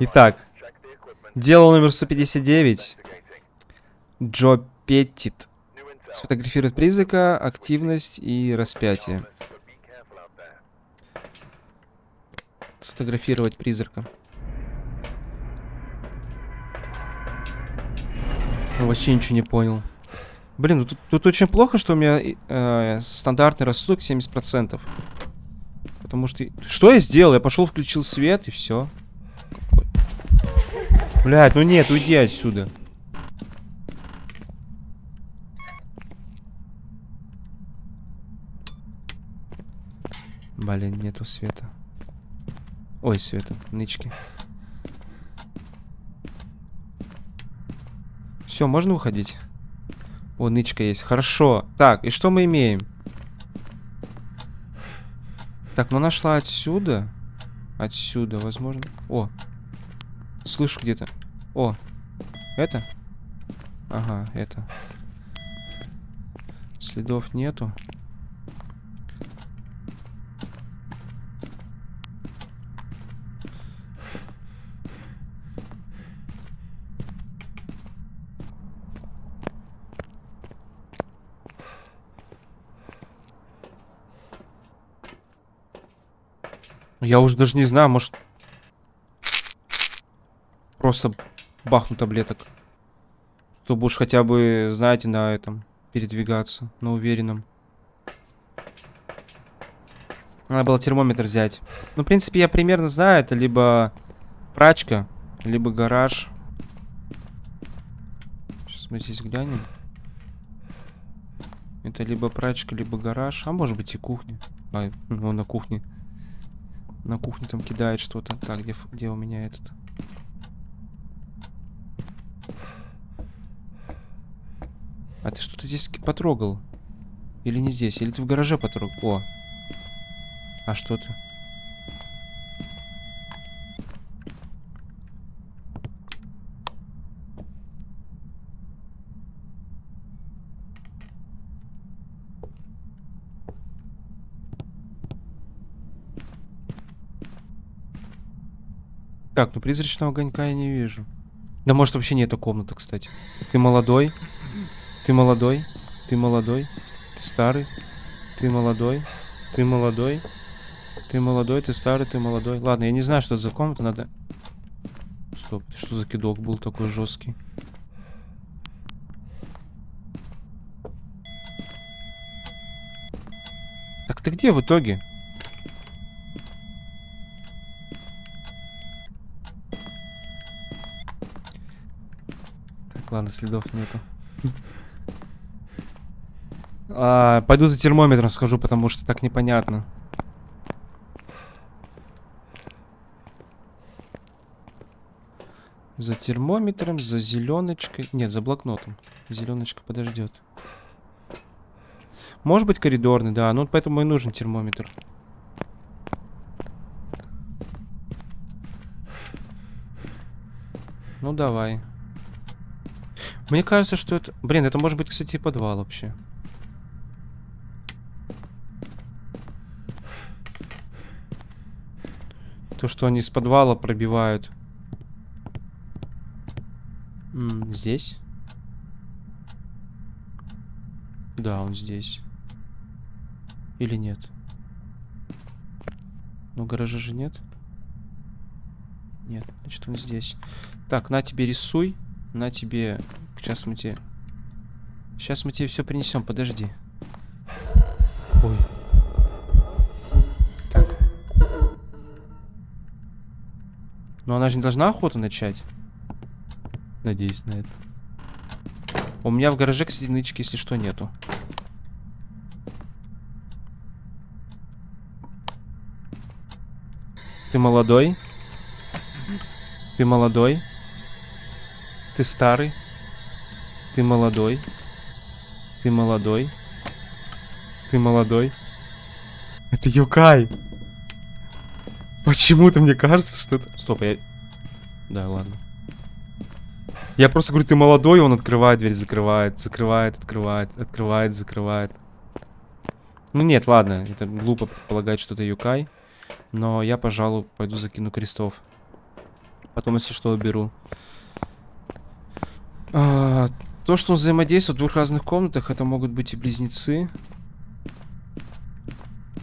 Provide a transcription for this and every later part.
Итак, дело номер 159. Джо Петтит. Сфотографирует призрака, активность и распятие. Сфотографировать призрака. Вообще ничего не понял. Блин, ну тут, тут очень плохо, что у меня э, стандартный рассудок 70%. Потому что... Что я сделал? Я пошел, включил свет и все. Блять, ну нет, уйди отсюда. Блин, нету света. Ой, света, нычки. Все, можно уходить? О, нычка есть. Хорошо. Так, и что мы имеем? Так, ну нашла отсюда. Отсюда, возможно. О, Слышу где-то. О, это? Ага, это. Следов нету. Я уже даже не знаю, может просто бахну таблеток. Чтобы уж хотя бы, знаете, на этом передвигаться, на уверенном. Надо было термометр взять. Ну, в принципе, я примерно знаю, это либо прачка, либо гараж. Сейчас мы здесь глянем. Это либо прачка, либо гараж. А может быть и кухня. А, ну, на кухне. На кухне там кидает что-то. Так, где, где у меня этот? А ты что-то здесь потрогал? Или не здесь? Или ты в гараже потрогал? О. А что ты? Так, ну призрачного огонька я не вижу. Да может вообще не эта комната, кстати. Ты молодой. Ты молодой, ты молодой, ты старый, ты молодой, ты молодой, ты молодой, ты старый, ты молодой. Ладно, я не знаю, что это за комната, надо... Стоп, что за кидок был такой жесткий? Так ты где в итоге? Так, ладно, следов нету. А, пойду за термометром схожу, потому что так непонятно. За термометром, за зеленочкой. Нет, за блокнотом. Зеленочка подождет. Может быть коридорный, да. Ну, поэтому и нужен термометр. Ну, давай. Мне кажется, что это... Блин, это может быть, кстати, подвал вообще. То, что они с подвала пробивают. М здесь? Да, он здесь. Или нет? Ну, гаража же нет. Нет, значит, он здесь. Так, на тебе рисуй. На тебе... Сейчас мы тебе... Сейчас мы тебе все принесем, подожди. Ой. Но она же не должна охоту начать. Надеюсь на это. У меня в гараже, кстати, нычки, если что, нету. Ты молодой? Ты молодой? Ты старый? Ты молодой? Ты молодой? Ты молодой? Это Юкай! Почему-то мне кажется, что это... Стоп, я... Да, ладно. Я просто говорю, ты молодой, он открывает дверь, закрывает, закрывает, открывает, открывает, закрывает. Ну нет, ладно, это глупо предполагать, что это Юкай. Но я, пожалуй, пойду закину крестов. Потом, если что, уберу. А, то, что он взаимодействует в двух разных комнатах, это могут быть и близнецы.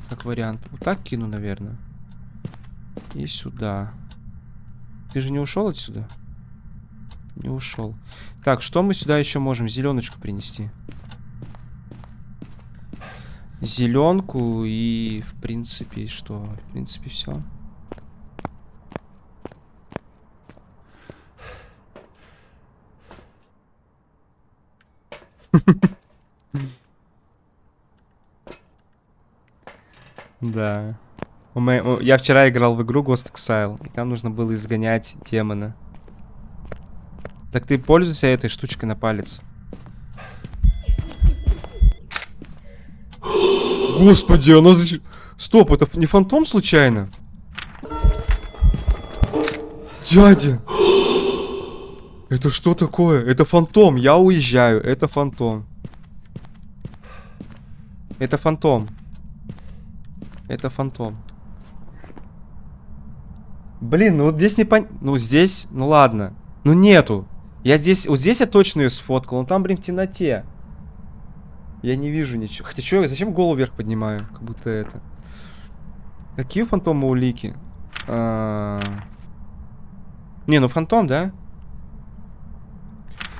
Как вариант. Вот так кину, наверное. И сюда. Ты же не ушел отсюда? Не ушел. Так, что мы сюда еще можем? Зеленочку принести. Зеленку и, в принципе, что? В принципе, все. Да. Я вчера играл в игру Ghost Exile, и там нужно было изгонять демона. Так ты пользуйся этой штучкой на палец. Господи, она. Стоп, это не фантом случайно? Дядя! Это что такое? Это фантом, я уезжаю, это фантом. Это фантом. Это фантом. Блин, ну вот здесь не пон... Ну здесь, ну ладно. Ну нету. Я здесь, вот здесь я точно ее сфоткал, но там, блин, в темноте. Я не вижу ничего. Хотя что, зачем голову вверх поднимаю? Как будто это. Какие у фантома улики? А... Не, ну фантом, да?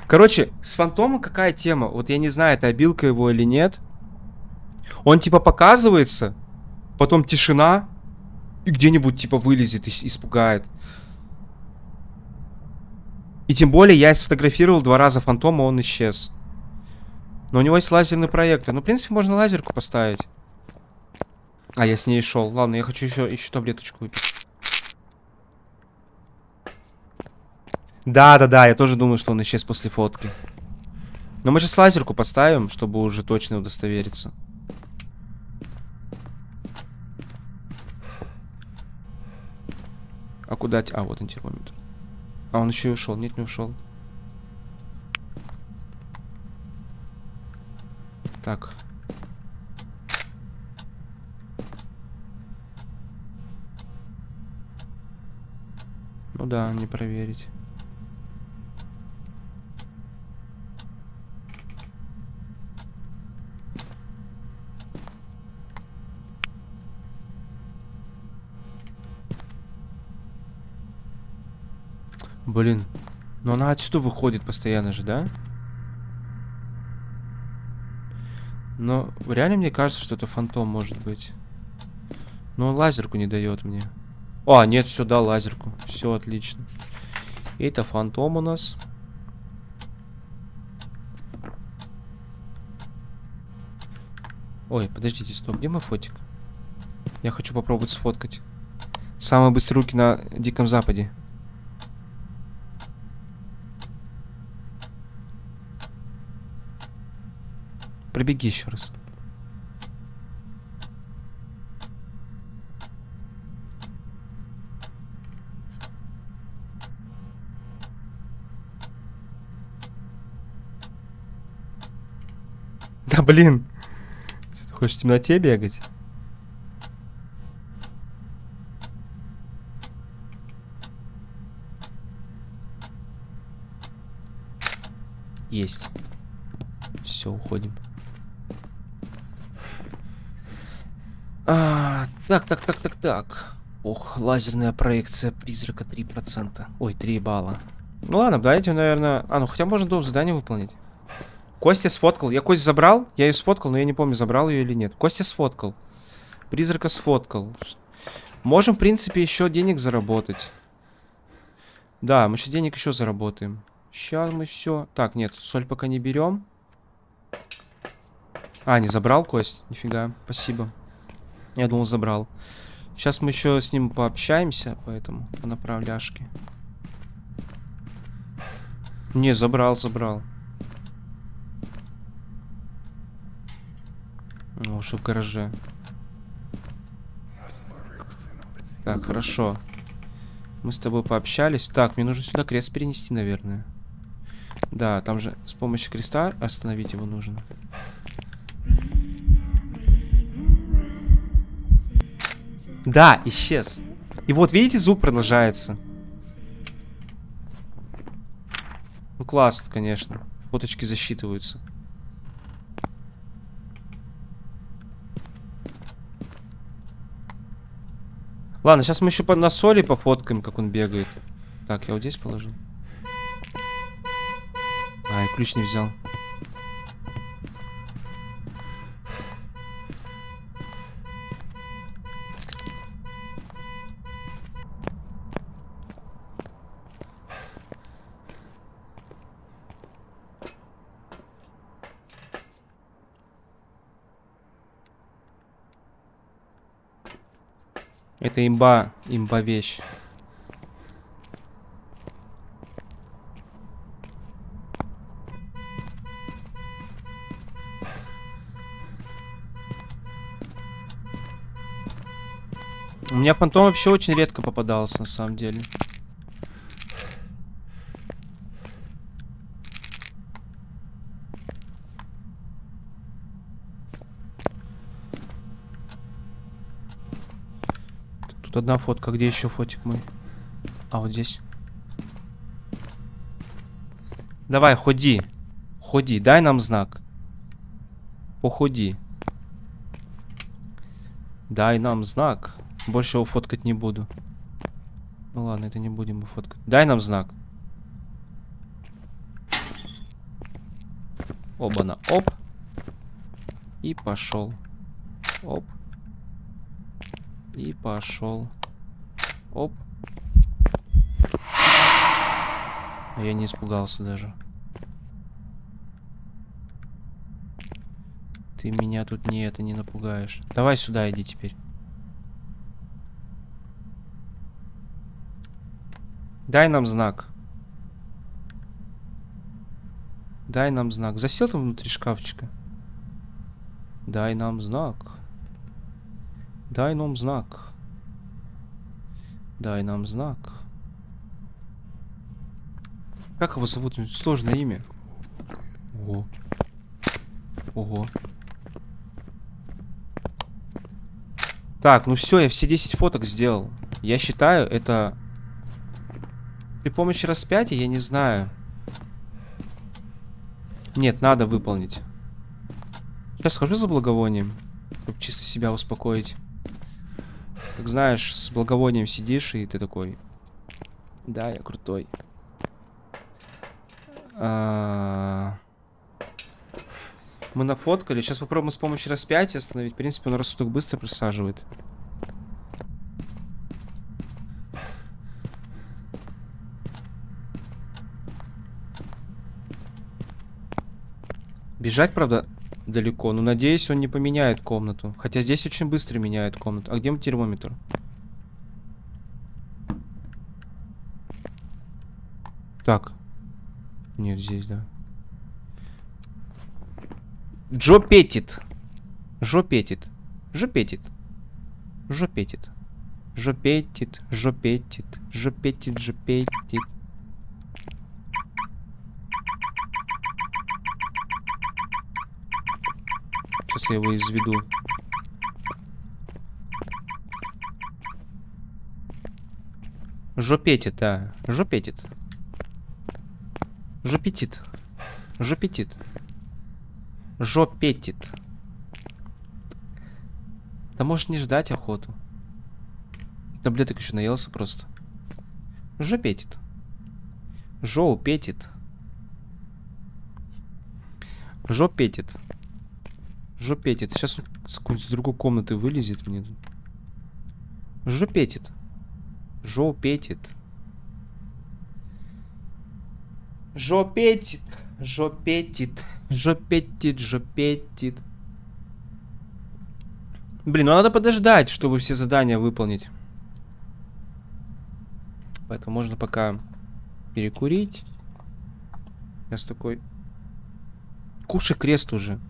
Короче, с фантомом какая тема? Вот я не знаю, это обилка его или нет. Он типа показывается, потом тишина, и где-нибудь типа вылезет и испугает. И тем более я сфотографировал два раза фантома, он исчез. Но у него есть лазерный проектор. Ну, в принципе, можно лазерку поставить. А, я с ней шел. Ладно, я хочу еще, еще таблеточку выпить. Да, да, да, я тоже думаю, что он исчез после фотки. Но мы сейчас лазерку поставим, чтобы уже точно удостовериться. А куда? А, вот он термометр. А он еще и ушел. Нет, не ушел. Так. Ну да, не проверить. Блин. Но она отсюда выходит постоянно же, да? Но реально мне кажется, что это фантом может быть. Но лазерку не дает мне. А, нет, все, дал лазерку. Все отлично. Это фантом у нас. Ой, подождите, стоп, где мой фотик? Я хочу попробовать сфоткать. Самые быстрые руки на Диком Западе. Пробеги еще раз. Да блин. Ты хочешь в темноте бегать? Есть. Все, уходим. А, так, так, так, так, так. Ох, лазерная проекция призрака 3%. Ой, 3 балла. Ну ладно, давайте, наверное... А, ну хотя можно дом задание выполнить. Костя сфоткал. Я Кость забрал? Я ее сфоткал, но я не помню, забрал ее или нет. Костя сфоткал. Призрака сфоткал. Можем, в принципе, еще денег заработать. Да, мы сейчас денег еще заработаем. Сейчас мы все. Так, нет, соль пока не берем. А, не забрал кость? Нифига, спасибо. Я думал, забрал. Сейчас мы еще с ним пообщаемся, поэтому по направляшке. Не, забрал, забрал. Ну, уже в гараже. Так, хорошо. Мы с тобой пообщались. Так, мне нужно сюда крест перенести, наверное. Да, там же с помощью креста остановить его нужно. Да, исчез. И вот, видите, звук продолжается. Ну классно, конечно. Фоточки засчитываются. Ладно, сейчас мы еще по на соли пофоткаем, как он бегает. Так, я вот здесь положил. А, я ключ не взял. Это имба, имба вещь. У меня фантом вообще очень редко попадался, на самом деле. Тут одна фотка. Где еще фотик мой? А, вот здесь. Давай, ходи. Ходи, дай нам знак. Походи. Дай нам знак. Больше его фоткать не буду. Ну ладно, это не будем его фоткать. Дай нам знак. Оба-на, оп. И пошел. Оп. И пошел. Оп. А я не испугался даже. Ты меня тут не это не напугаешь. Давай сюда иди теперь. Дай нам знак. Дай нам знак. Засел там внутри шкафчика? Дай нам знак. Дай нам знак. Дай нам знак. Как его зовут? Сложное имя. Ого. Ого. Так, ну все, я все 10 фоток сделал. Я считаю, это при помощи распятия, я не знаю. Нет, надо выполнить. Сейчас схожу за благовонием, чтобы чисто себя успокоить. Как знаешь, с благовонием сидишь, и ты такой... Да, я крутой. А... Мы нафоткали. Сейчас попробуем с помощью распятия остановить. В принципе, он рассудок быстро присаживает. Бежать, правда, далеко. Но надеюсь, он не поменяет комнату. Хотя здесь очень быстро меняет комнату. А где мой термометр? Так. Нет, здесь, да. Джо Петит. Жо Петит. Жо Петит. Жо Петит. Жо Петит. Жо Петит. Жо Петит. Жо Петит. Сейчас я его изведу. Жопетит, да. Жопетит. Жопетит. Жопетит. Жопетит. Да можешь не ждать охоту. Таблеток еще наелся просто. Жопетит. Жоупетит. Жопетит. Жопетит. Сейчас с какой-нибудь другой комнаты вылезет мне. Жопетит. Жопетит. Жопетит. Жопетит. Жопетит. Жопетит. Блин, ну надо подождать, чтобы все задания выполнить. Поэтому можно пока перекурить. Сейчас такой... Кушай крест уже.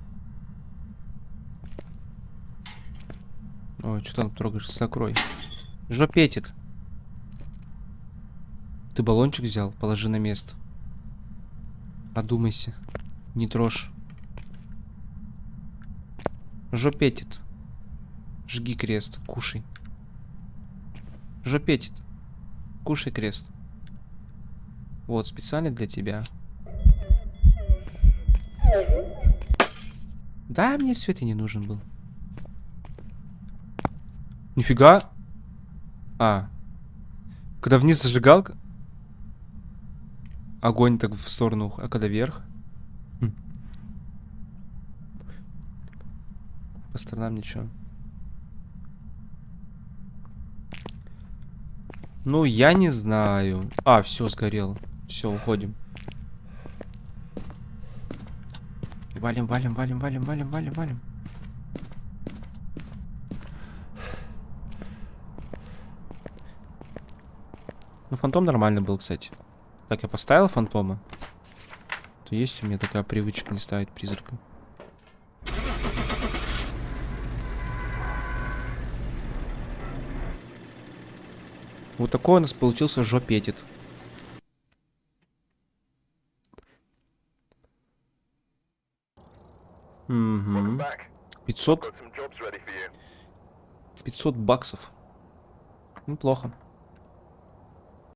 Ой, что там трогаешь? Закрой. Жопетит. Ты баллончик взял? Положи на место. Одумайся. Не трожь. Жопетит. Жги крест. Кушай. Жопетит. Кушай крест. Вот, специально для тебя. Да, мне свет и не нужен был. Нифига. А. Когда вниз зажигалка. Огонь так в сторону, а когда вверх. Хм. По сторонам ничего. Ну, я не знаю. А, все, сгорело. Все, уходим. Валим, валим, валим, валим, валим, валим, валим. Ну, фантом нормально был, кстати. Так, я поставил фантома. То есть у меня такая привычка не ставить призрака. Вот такой у нас получился жопетит. Угу. 500, 500 баксов. Неплохо.